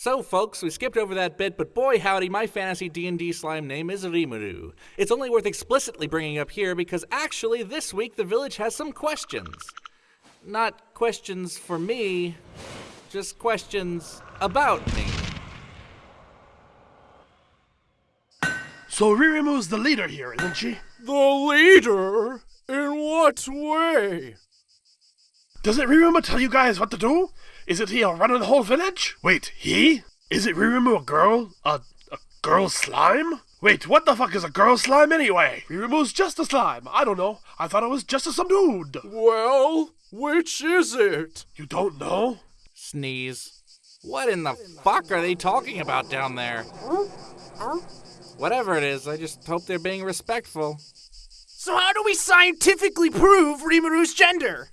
So, folks, we skipped over that bit, but boy howdy, my fantasy D&D slime name is Rimuru. It's only worth explicitly bringing up here because actually this week the village has some questions. Not questions for me, just questions about me. So Ririmu's the leader here, isn't she? The leader? In what way? Doesn't Ririmu tell you guys what to do? Isn't he a running the whole village? Wait, he? Is it Ririmu a girl? A, a girl slime? Wait, what the fuck is a girl slime anyway? Ririmu's just a slime. I don't know. I thought it was just a some dude. Well, which is it? You don't know? Sneeze. What in the fuck are they talking about down there? Whatever it is, I just hope they're being respectful. So how do we scientifically prove Rimuru's gender?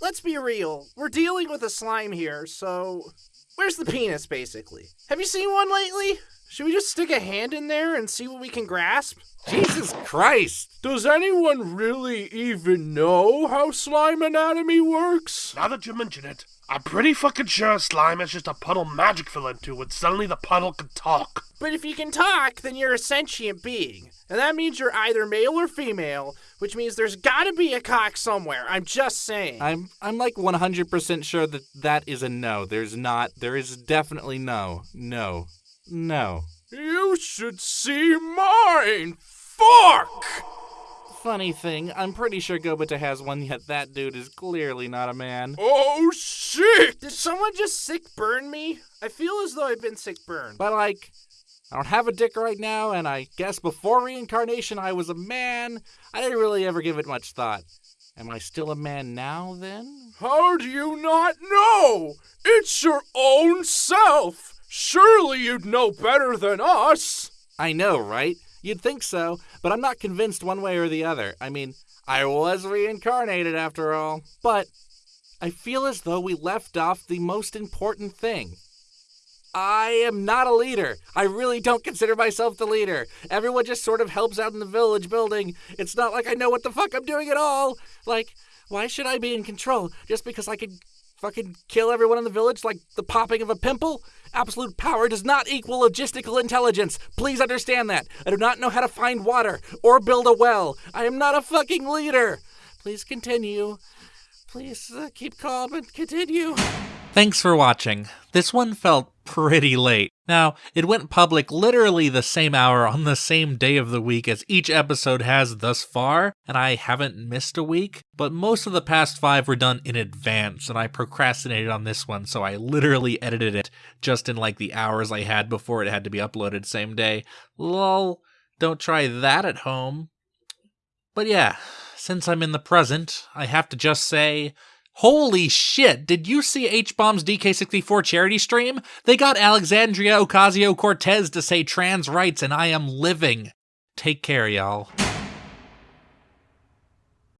Let's be real. We're dealing with a slime here, so where's the penis basically? Have you seen one lately? Should we just stick a hand in there and see what we can grasp? Jesus Christ! Does anyone really even know how slime anatomy works? Now that you mention it, I'm pretty fucking sure slime is just a puddle magic fell into and suddenly the puddle can talk. But if you can talk, then you're a sentient being. And that means you're either male or female, which means there's gotta be a cock somewhere. I'm just saying. I'm I'm like 100% sure that that is a no. There's not. There is definitely no. No. No. You should see mine! Fuck! Funny thing, I'm pretty sure Gobita has one, yet that dude is clearly not a man. Oh shit! Did someone just sick burn me? I feel as though I've been sick burned. But like, I don't have a dick right now, and I guess before reincarnation I was a man. I didn't really ever give it much thought. Am I still a man now then? How do you not know? It's your own self! Surely you'd know better than us! I know, right? You'd think so, but I'm not convinced one way or the other. I mean, I was reincarnated after all. But I feel as though we left off the most important thing. I am not a leader. I really don't consider myself the leader. Everyone just sort of helps out in the village building. It's not like I know what the fuck I'm doing at all. Like, why should I be in control just because I could fucking kill everyone in the village like the popping of a pimple? Absolute power does not equal logistical intelligence. Please understand that. I do not know how to find water or build a well. I am not a fucking leader. Please continue. Please uh, keep calm and continue. Thanks for watching. This one felt pretty late. Now, it went public literally the same hour on the same day of the week as each episode has thus far, and I haven't missed a week, but most of the past five were done in advance, and I procrastinated on this one, so I literally edited it just in like the hours I had before it had to be uploaded same day. Lol, don't try that at home. But yeah, since I'm in the present, I have to just say, Holy shit, did you see H-Bomb's DK64 charity stream? They got Alexandria Ocasio-Cortez to say trans rights and I am living. Take care, y'all.